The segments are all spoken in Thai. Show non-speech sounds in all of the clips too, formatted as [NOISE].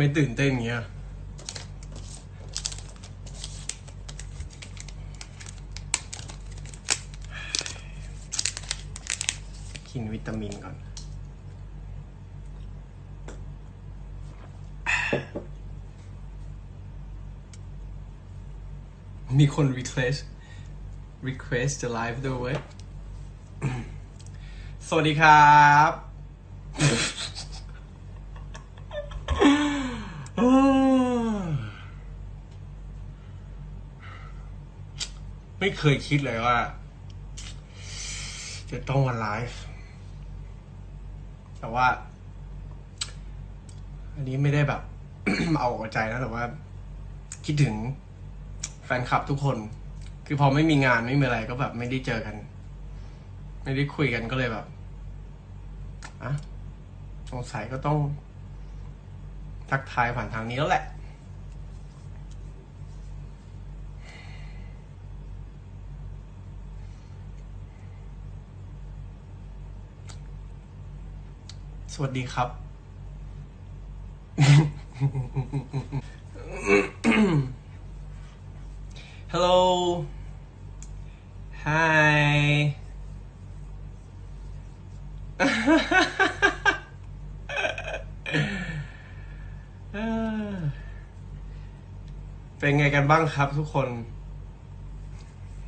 ไมตื่นเต้นอย่างเงี้ยกินวิตามินก่อน มีคน request request จะ live ด้วยเว้ย สวัสดีครับ ไม่เคยคิดเลยว่า จะต้องมาไลฟ์แต่ว่า อันนี้ไม่ได้แบบ เอาออกใจนะแต่ว่า คิดถึงแฟนคลับทุกคน คือพอไม่มีงานไม่มีอะไรก็แบบ ไม่ได้เจอกัน ไม่ได้คุยกันก็เลยแบบอะสงสัยก็ต้องทักทายผ่านทางนี้แล้วแหละ วัสดีครับ Hello Hi เป็นไงกันบ้างครับทุกคน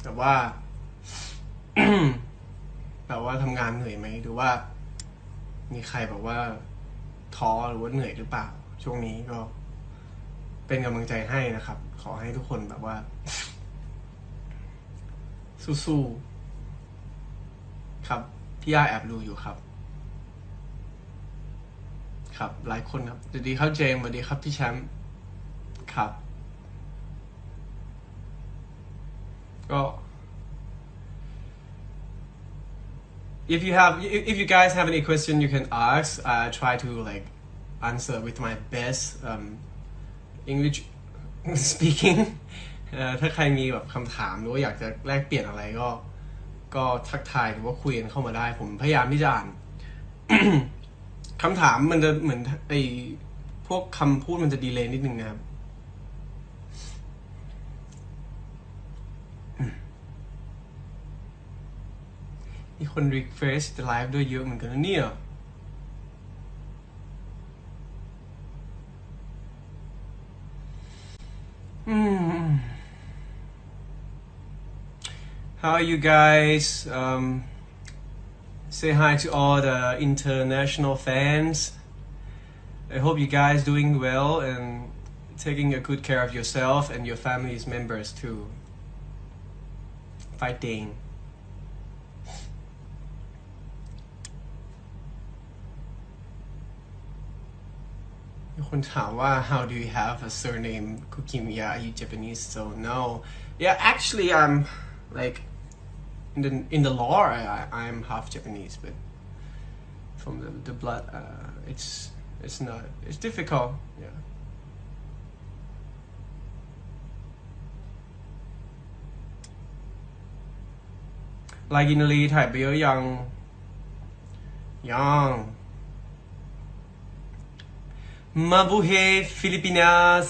แต่ว่า แต่ว่าทำงานเหนื่อยไหมหรือว่า มีใครแบบว่าท้อหรือว่าเหนื่อยหรือเปล่า ช่วงนี้ก็เป็นกำลังใจให้นะครับ ขอให้ทุกคนแบบว่า สู้ๆครับ พี่ย่าแอบดูอยู่ครับ ครับ หลายคนครับสวัสดีครับเจมส์สวัสดีครับพี่แชมป์ครับ ก็ if you have if you guys have any question you can ask I try to like answer with my best um English speaking ถ้าใครมีแบบคำถามหรือว่าอยากจะแลกเปลี่ยนอะไรก็ ก็ทักทายหรือว่าคุยกันเข้ามาได้ ผมพยายามที่จะอ่านคำถามมันจะเหมือนไอพวกคำพูดมันจะดีเลย์นิดนึงนะครับ มีคน request จะไลฟ์ด้วยเยอะเหมือนกันนะเนี่ย Hmm. How are you guys? Um, say hi to all the international fans. I hope you guys doing well and taking a good care of yourself and your family's members too. Fighting. คนถามว่า how do you have a surname Kukimiya are you Japanese so no yeah actually I'm like in the in the law I, I I'm half Japanese but from the, the blood uh, it's it's not it's difficult yeah ลายกินรีถ่ายไปเยอะยัง ยัง Mabuhay Filipinas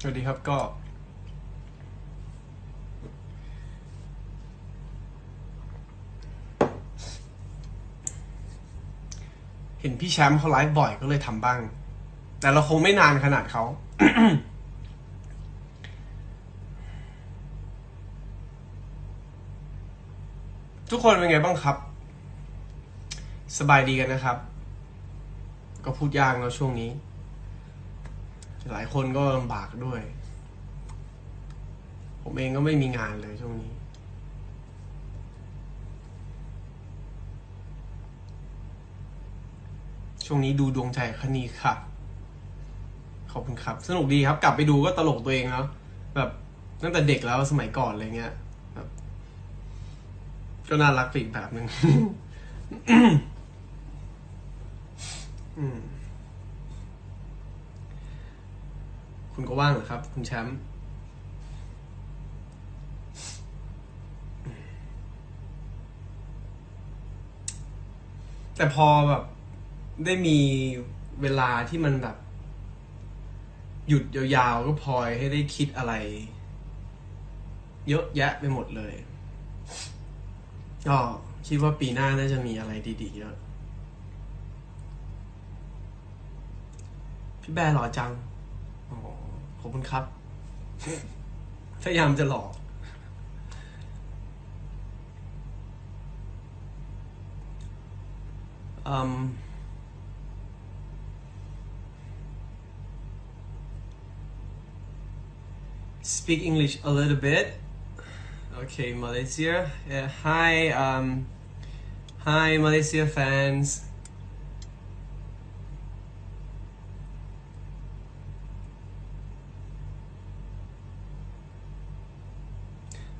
สวัสดีครับก็เห็นพี่แชมป์เขาไลฟ์บ่อยก็เลยทำบ้าง แต่เราคงไม่นานขนาดเขา ทุกคนเป็นไงบ้างครับ สบายดีกันนะครับ ก็พูดยากแล้วช่วงนี้ หลายคนก็ลำบากด้วย ผมเองก็ไม่มีงานเลยช่วงนี้ ช่วงนี้ดูดวงใจคณีค่ะ ขอบคุณครับ สนุกดีครับ กลับไปดูก็ตลกตัวเองเนาะแบบตั้งแต่เด็กแล้วสมัยก่อนอะไรเงี้ย ก็น่ารักไปอีกแบบหนึ่งคุณก็ว่างเหรอครับ คุณแชมป์แต่พอแบบ ได้มีเวลาที่มันแบบ หยุดยาวๆ ก็พลอยให้ได้คิดอะไร เยอะแยะไปหมดเลย ก็คิดว่าปีหน้าน่าจะมีอะไรดีๆเยอะพี่แบร์หล่อจังอ๋อขอบคุณครับ พยายามจะหล่อ um, speak English a little bit. Okay, Malaysia. Yeah, hi, um, hi, Malaysia fans.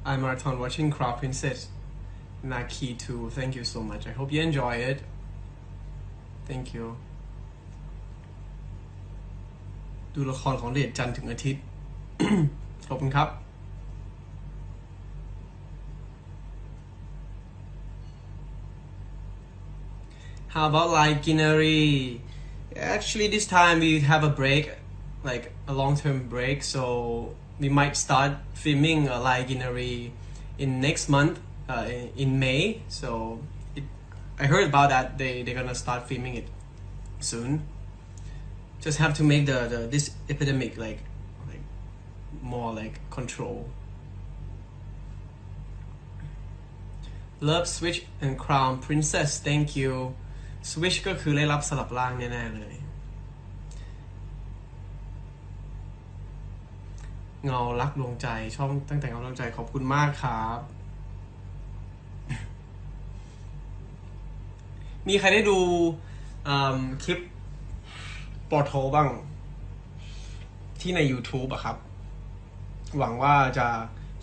I'm marathon watching Crown Princess Naki too. Thank you so much. I hope you enjoy it. Thank you ดูละครของเดชจันทร์ถึงอาทิตย์ ขอบคุณครับ [COUGHS] How about like itinerary? Actually, this time we have a break, like a long-term break, so we might start filming a itinerary in next month, uh, in, in May. So it, I heard about that they they're gonna start filming it soon. Just have to make the, the this epidemic like like more like control. Love Switch and Crown Princess thank you Switch ก็คือได้รับสลับร่างแน่ ๆ เลย เงารักดวงใจชอบตั้งแต่เงาดวงใจขอบคุณมากครับ มีใครได้ดูคลิปปอโทบ้าง ที่ใน YouTube อะครับ หวังว่าจะ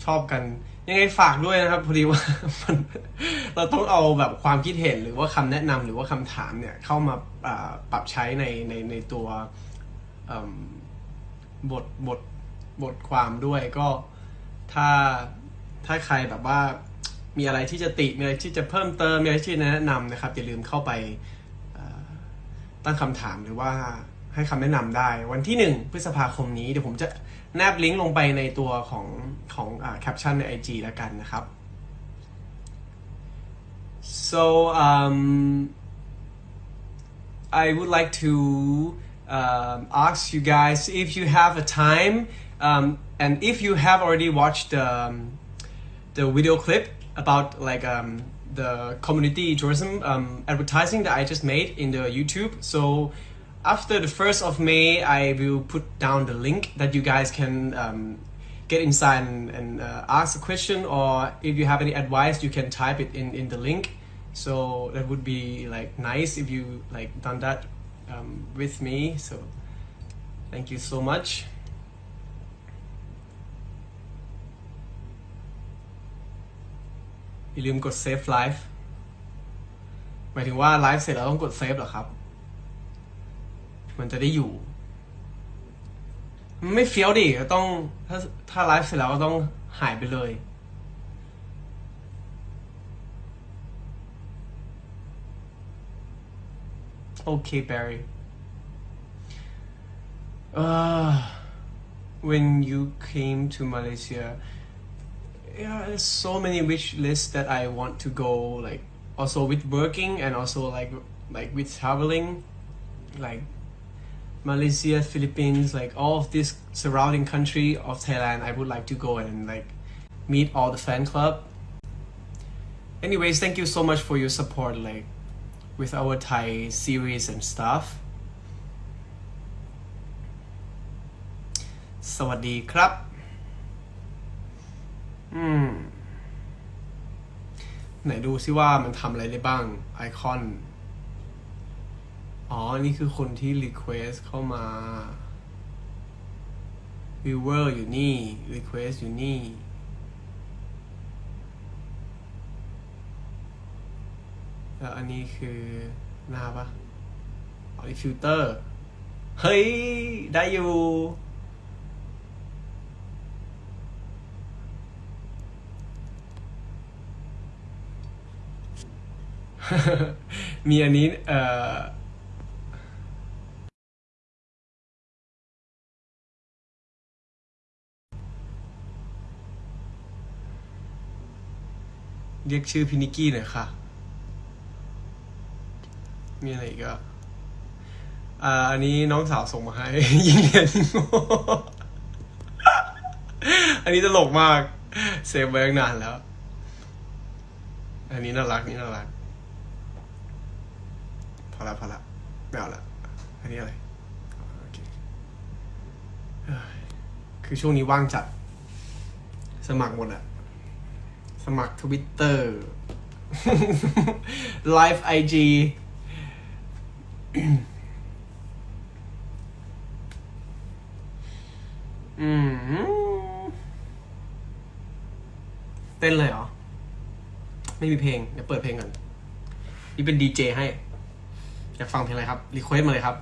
ชอบกัน ยังไงฝากด้วยนะครับพอดีว่ามันเราต้องเอาแบบความคิดเห็นหรือว่าคำแนะนำหรือว่าคำถามเนี่ยเข้ามาปรับใช้ในในในตัวบทบทบทความด้วยก็ถ้าถ้าใครแบบว่ามีอะไรที่จะติมีอะไรที่จะเพิ่มเติมมีอะไรที่จะแนะนำนะครับอย่าลืมเข้าไปตั้งคำถามหรือว่าให้คำแนะนำได้ วันที่ 1 พฤษภาคมนี้เดี๋ยวผมจะ แนบลิงก์ลงไปในตัวของของแคปชั่นใน IG แล้วกันนะครับ so um, I would like to um, ask you guys if you have a time um, and if you have already watched the, um, the video clip about like um, the community tourism um, advertising that I just made in the YouTube. So after the 1st of May, I will put down the link that you guys can um, get inside and, and uh, ask a question or if you have any advice, you can type it in, in the link. So that would be like nice if you like done that um, with me. So thank you so much. อย่าลืมกด save live หมายถึงว่าไลฟ์เสร็จแล้วต้องกด save เหรอครับ มันจะได้อยู่ มันไม่เฟี้ยวดิก็ต้องถ้าถ้าไลฟ์เสร็จแล้วก็ต้องหายไปเลย Okay, Barry. Uh, when you came to Malaysia, yeah, there's so many wish lists that I want to go. Like also with working and also like like with traveling, like Malaysia, Philippines, like all of this surrounding country of Thailand. I would like to go and like meet all the fan club. Anyways, thank you so much for your support. Like with our Thai series and stuff สวัสดีครับ อืม ไหนดูซิว่ามันทำอะไรได้บ้าง ไอคอน อ๋อ นี่คือคนที่รีเควสเข้ามา viewer อยู่นี่ request อยู่นี่ แล้วอันนี้คือหน้าปะอ๋อนี่ฟิลเตอร์ เฮ้ย ได้อยู่มีอันนี้ เอ่อ เรียกชื่อพี่นิกกี้หน่อยค่ะ มีอะไรอีกอะอ่า อันนี้น้องสาวส่งมาให้ ยิงเรียนยิงโง่อันนี้ตลกมาก เซฟไว้ตั้งนานแล้ว อันนี้น่ารักนี่น่ารัก พอละพอละไม่เอาละ อันนี้อะไร คือช่วงนี้ว่างจัด สมัครหมดอะ สมัคร Twitter live IG อืมเต้นเลยเหรอ ไม่มีเพลง เดี๋ยวเปิดเพลงก่อน นี่เป็นดีเจให้ อยากฟังเพลงอะไรครับ request มาเลยครับ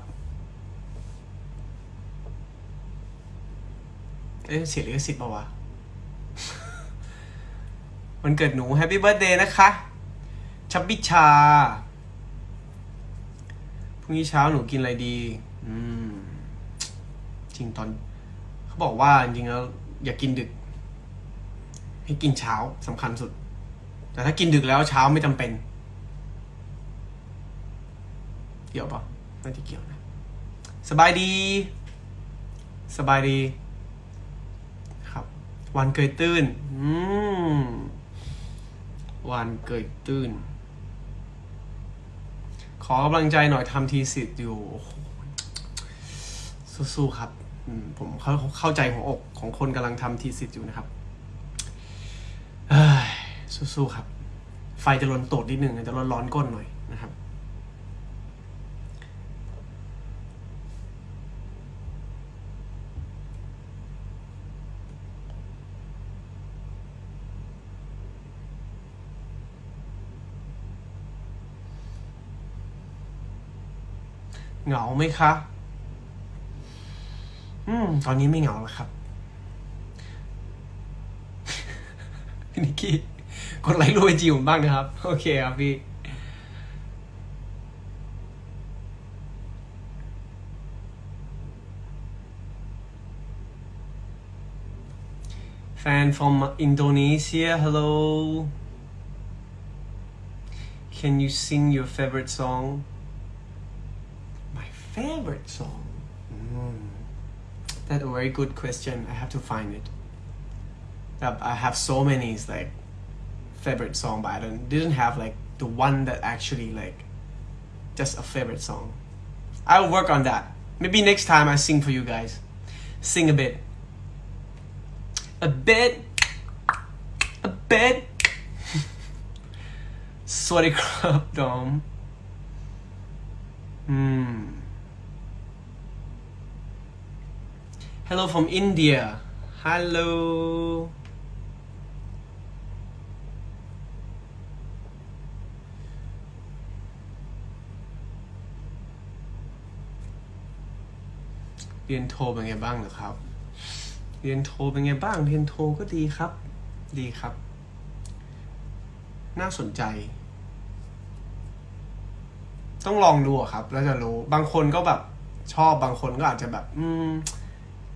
เอ๊ะเสียลิขสิทธิ์เปล่าวะ วันเกิดหนู Happy Birthday นะคะ ชับบิชา พรุ่งนี้เช้าหนูกินอะไรดี อืม จริงตอน เขาบอกว่าจริงแล้ว อย่ากินดึก ให้กินเช้าสำคัญสุด แต่ถ้ากินดึกแล้วเช้าไม่จำเป็น เกี่ยวปะไม่ได้เกี่ยวนะ สบายดี สบายดี ครับ วันเกยตื้น อืม วันเกยตื้น ขอกำลังใจหน่อยทำทีสิทธิ์อยู่ สู้ๆครับผมเข้าเข้าใจหัวอกของคนกำลังทำทีสิทธิ์อยู่นะครับสู้ๆครับ ไฟจะลนตดนิดนึงจะร้อนร้อนก้นหน่อย เหงาไหมคะ อืม ตอนนี้ไม่เหงาแล้วครับ พี่นิกกี้กดไลค์รูปไอจีผมบ้างนะครับ โอเคครับพี่ Fan from Indonesia, hello. Can you sing your favorite song? My favorite song? Mm. That's a very good question. I have to find it. Uh, I have so many it's like favorite song, but I don't, didn't have like the one that actually like just a favorite song. I'll work on that. Maybe next time I sing for you guys. Sing a bit. A bit. A bit. [LAUGHS] สวัสดีครับดอม อืม [LAUGHS] Hello from India Hello เรียนโทเป็นไงบ้างเหรอครับ เรียนโทเป็นไงบ้าง เรียนโทก็ดีครับ ดีครับ น่าสนใจ ต้องลองดูครับ แล้วจะรู้ บางคนก็แบบชอบ บางคนก็อาจจะแบบ อืม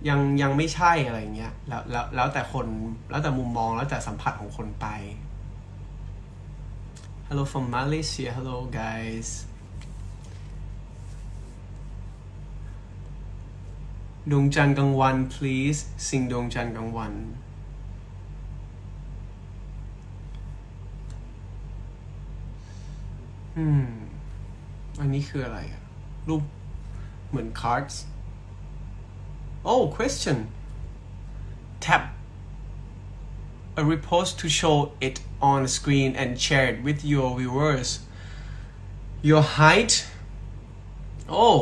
ยังยังไม่ใช่อะไรเงี้ยแล้วแล้วแล้วแต่คนแล้วแต่มุมมองแล้วแต่สัมผัสของคนไป Hello from Malaysia Hello guys ดวงจันทร์กลางวัน please สิ่งดวงจันทร์กลางวัน อืม อันนี้คืออะไรอะรูปเหมือน cards oh question tap a repost to show it on screen and share it with your viewers your height oh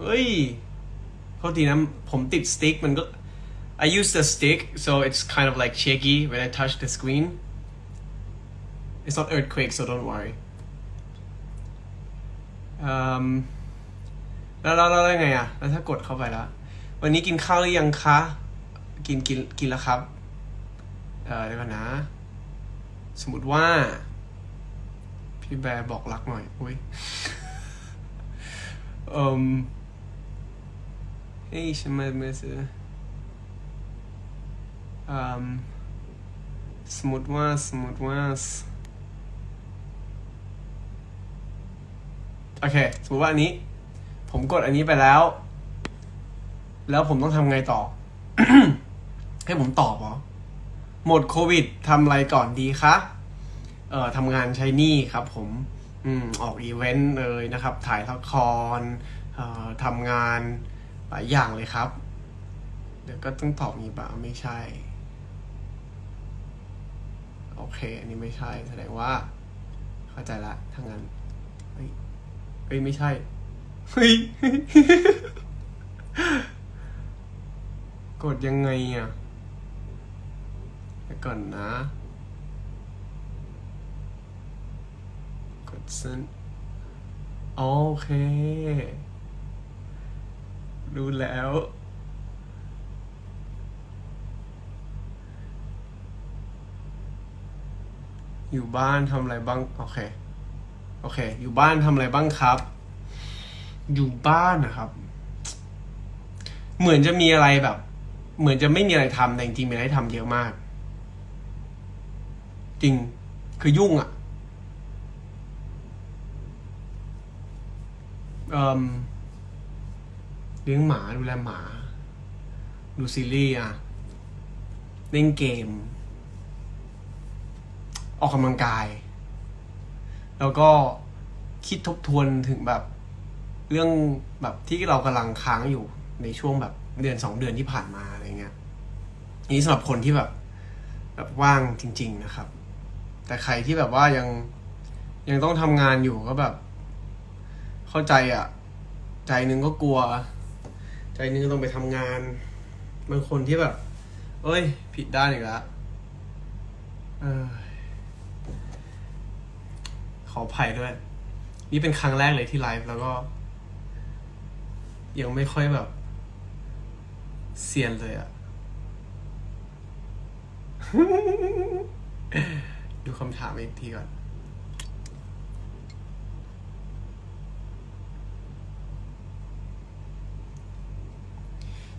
เฮ้ยโทษทีนะผมติดสติ๊กมันก็ I use the stick so it's kind of like shaky when I touch the screen It's not earthquake so don't worry อืม แล้วแล้วแล้วไงอะแล้วถ้ากดเข้าไปแล้ว วันนี้กินข้าวหรือยังคะ กินกินกินแล้วครับ เออเดี๋ยวก่อนนะ สมมติว่า พี่แบร์บอกรักหน่อย อุ้ยเอ่มเฮ้ยฉันมาเมื่อซื้ออืมสมมติว่าสมมติว่าโอเค สมมติว่าอันนี้ ผมกดอันนี้ไปแล้ว แล้วผมต้องทำไงต่อ ให้ผมตอบเหรอ หมดโควิดทำอะไรก่อนดีคะ เอ่อทำงานใช้นี้ครับผม อืม ออกอีเวนต์เลยนะครับ ถ่ายละคร เอ่อทำงานหลายอย่างเลยครับ เดี๋ยวก็ต้องตอบนี้ปะไม่ใช่ โอเค อันนี้ไม่ใช่ แสดงว่า เข้าใจละทางงานเฮ้ยเฮ้ยไม่ใช่ เฮ้ยกดยังไงอะเดี๋ยวก่อนนะ กดเส้นโอเค รู้แล้วอยู่บ้านทำอะไรบ้าง โอเค โอเค อยู่บ้านทำอะไรบ้างครับ อยู่บ้านนะครับ เหมือนจะมีอะไรแบบ เหมือนจะไม่มีอะไรทำแต่จริงๆมีอะไรทำเยอะมาก จริงคือยุ่งอะ่ะเอ่มเลี้ยงหมาดูแลหมา ดูซีรีส์อะเล่นเกม ออกกำลังกาย แล้วก็คิดทบทวนถึงแบบ เรื่องแบบที่เรากำลังค้างอยู่ในช่วงแบบเดือนสองเดือนที่ผ่านมาอะไรเงี้ยนี้สำหรับคนที่แบบแบบว่างจริง ๆนะครับ แต่ใครที่แบบว่ายังยังต้องทำงานอยู่ก็แบบ เข้าใจอะ ใจนึงก็กลัว ใจนึงต้องไปทำงานบางคนที่แบบ เอ้ย ผิดด้านอีกแล้วขออภัยด้วย นี่เป็นครั้งแรกเลยที่ไลฟ์แล้วก็ ยังไม่ค่อยแบบเซียนเลยอะดูคำถามอีกทีก่อน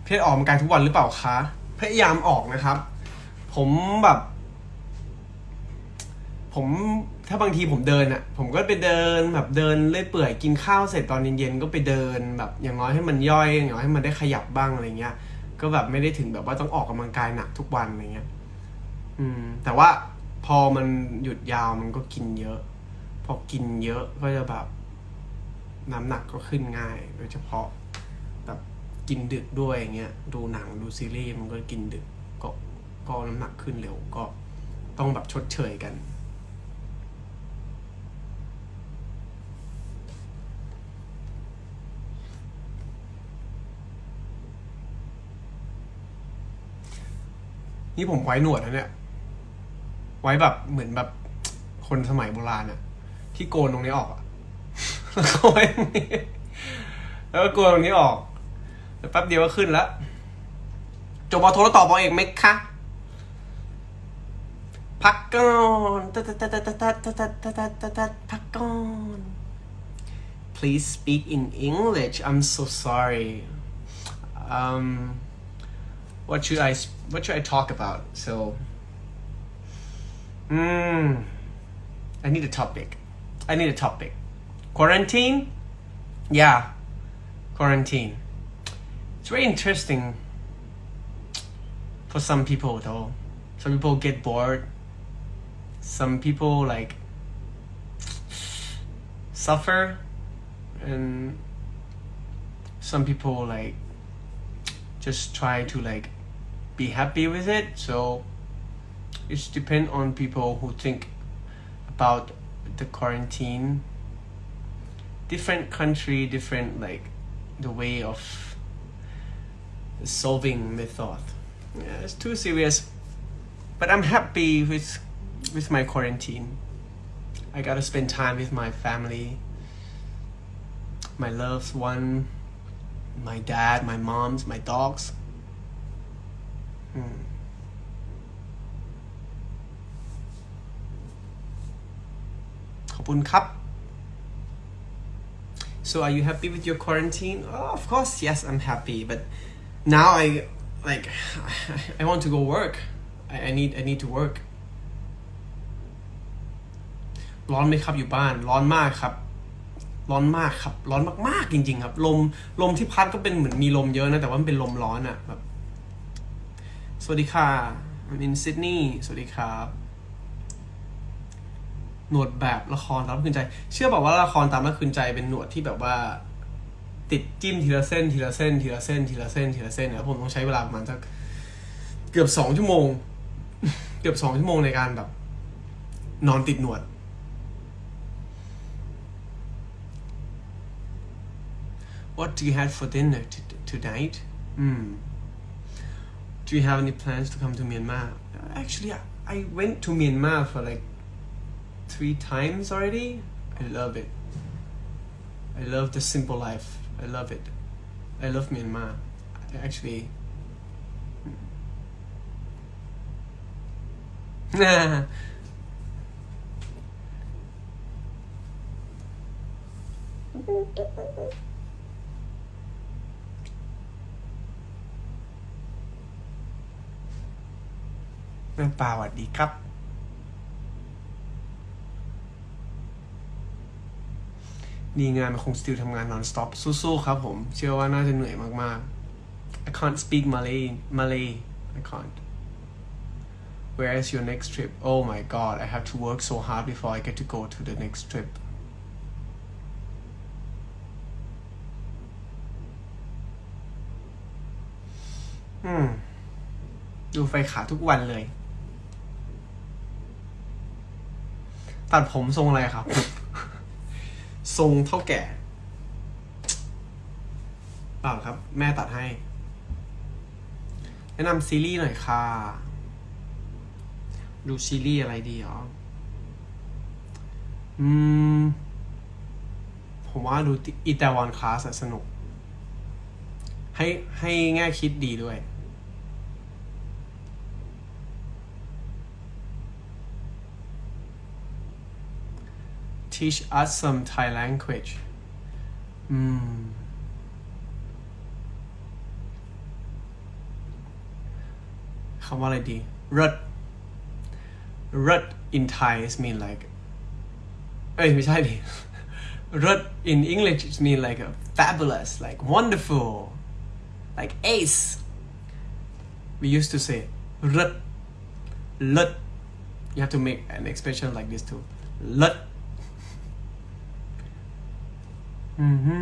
เพศออกกำลังกายทุกวันหรือเปล่าคะ พยายามออกนะครับ ผมแบบ ผม ถ้าบางทีผมเดินอะ่ะ ผมก็ไปเดินแบบเดินเลื่อยเปื่อยกินข้าวเสร็จตอนเย็นๆก็ไปเดินแบบอย่างน้อยให้มันย่อยอย่างน้อยให้มันได้ขยับบ้างอะไรเงี้ย ก็แบบไม่ได้ถึงแบบว่าต้องออกกำลังกายหนักทุกวันอะไรเงี้ย อืม แต่ว่าพอมันหยุดยาวมันก็กินเยอะ พอกินเยอะก็จะแบบน้ำหนักก็ขึ้นง่าย โดยเฉพาะแบบกินดึกด้วยอย่างเงี้ย ดูหนังดูซีรีส์มันก็กินดึกก็ก็น้ำหนักขึ้นเร็วก็ต้องแบบชดเชยกัน นี่ผมไว้หนวดนะเนี่ย ไว้แบบเหมือนแบบคนสมัยโบราณอะที่โกนตรงนี้ออกอะแล้วก็ไว้ตรงนี้แล้วก็โกนตรงนี้ออกแล้วแป๊บเดียวก็ขึ้นแล้วจบมอโทรแล้วตอบอเอกไหมคะพักก่อนตัดตัดตัดตัดตัดตัดตัดตัดตัดตัดพักก่อน Please speak in English I'm so sorry um what should I what should I talk about? So mm, I need a topic. I need a topic. Quarantine? Yeah quarantine. It's very interesting for some people though. Some people get bored. Some people like suffer. And some people like just try to like be happy with it. So it's depend on people who think about the quarantine. Different country different like the way of solving thought. Yeah it's too serious. But i'm happy with with my quarantine. I gotta spend time with my family my loved one my dad my moms my dogs Hmm. คอบคุณครับ so are you happy with your quarantine oh, of course yes I'm happy but now I like I want to go work I, I need I need to work ร้อนไหมครับอยู่บ้านร้อนมากครับ ร้อนมากครับ ร้อนมากๆจริง ๆ ครับ ลมลมที่พัดก็เป็นเหมือนมีลมเยอะนะแต่ว่ามันเป็นลมร้อนอะแบบ สวัสดีค่ะ I'm in Sydney สวัสดีครับ หนวดแบบละครตามรักคืนใจ เชื่อบอกว่าละครตามรักคืนใจเป็นหนวดที่แบบว่า ติดจิ้มทีละเส้นทีละเส้นทีละเส้นทีละเส้นทีละเส้นนะผมต้องใช้เวลาประมาณสักเกือบสองชั่วโมง เกือบสองชั่วโมงในการแบบ นอนติดหนวด What do you have for dinner t- tonight? Hmm. Do you have any plans to come to Myanmar? Actually, I, went to Myanmar for like three times already. I love it. I love the simple life. I love it. I love Myanmar. Actually. Nah. [LAUGHS] [LAUGHS] แม่ปลาสวัสดีครับดีงานมันคงสติลทำงาน non stop สู้ๆครับผม เชื่อว่าน่าจะเหนื่อยมากๆ I can't speak Malay Malay I can't Where is your next trip Oh my god I have to work so hard before I get to go to the next trip อืมดูไฟขาทุกวันเลย ตัดผมทรงอะไรครับ ทรงเท่าแก่เปล่าครับ แม่ตัดให้ แนะนำซีรีส์หน่อยค่ะ ดูซีรีส์อะไรดีอ๋ออืม ผมว่าดูอีตาวันคลาสสนุก ให้ให้แง่คิดดีด้วย teach us some Thai language อืมคำว่าอะไรดีรถรถ in Thai is mean like เอ้ยไม่ใช่ดิรถ in English it mean like a fabulous like wonderful like ace we used to say รถรถ you have to make an expression like this too รถ อือฮึ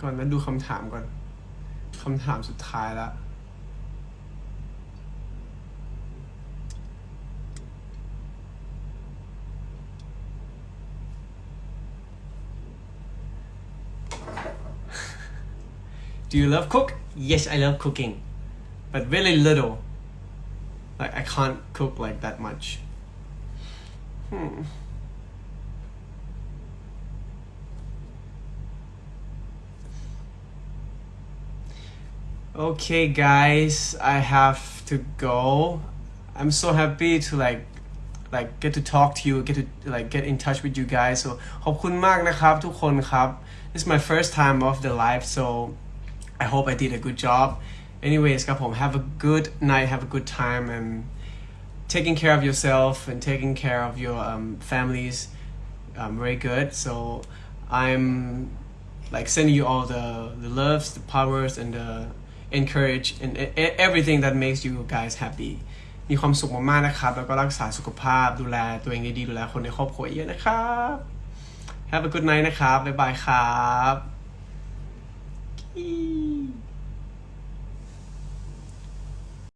ก่อนนั้นดูคำถามก่อนคำถามสุดท้ายแล้ว Do you love cook? Yes, I love cooking, but really little. Like I can't cook like that much. Hmm. Okay, guys, I have to go. I'm so happy to like like get to talk to you, get to like get in touch with you guys. So ขอบคุณมากนะครับทุกคนครับ This is my first time of the live, so I hope I did a good job. Anyways ครับผม have a good night, have a good time, and taking care of yourself and taking care of your um, families um, very good. So I'm like sending you all the the loves, the powers, and the encourage and e- e- everything that makes you guys happy. มีความสุขมากๆนะครับ แล้วก็รักษาสุขภาพดูแลตัวเองดีๆดูแลคนในครอบครัวเยอะนะครับ Have a good night นะครับ บ๊ายบายครับ 咦